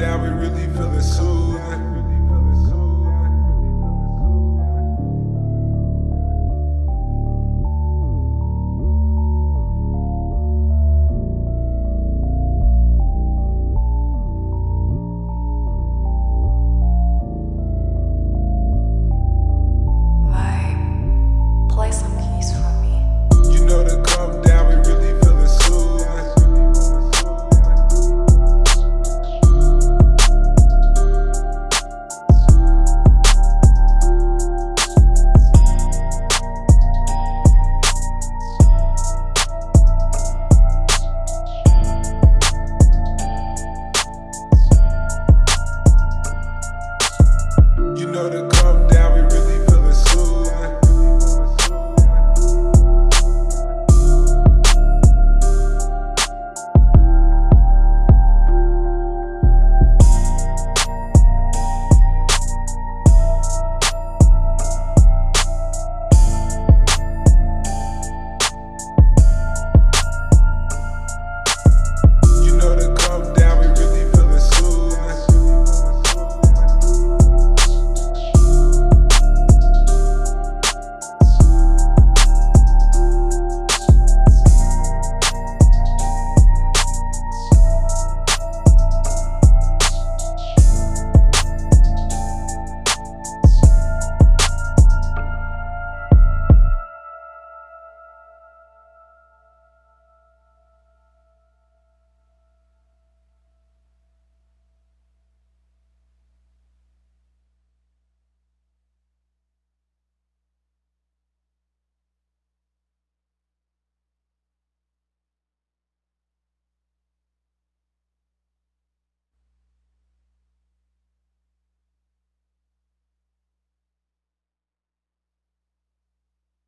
down, we really feeling soon.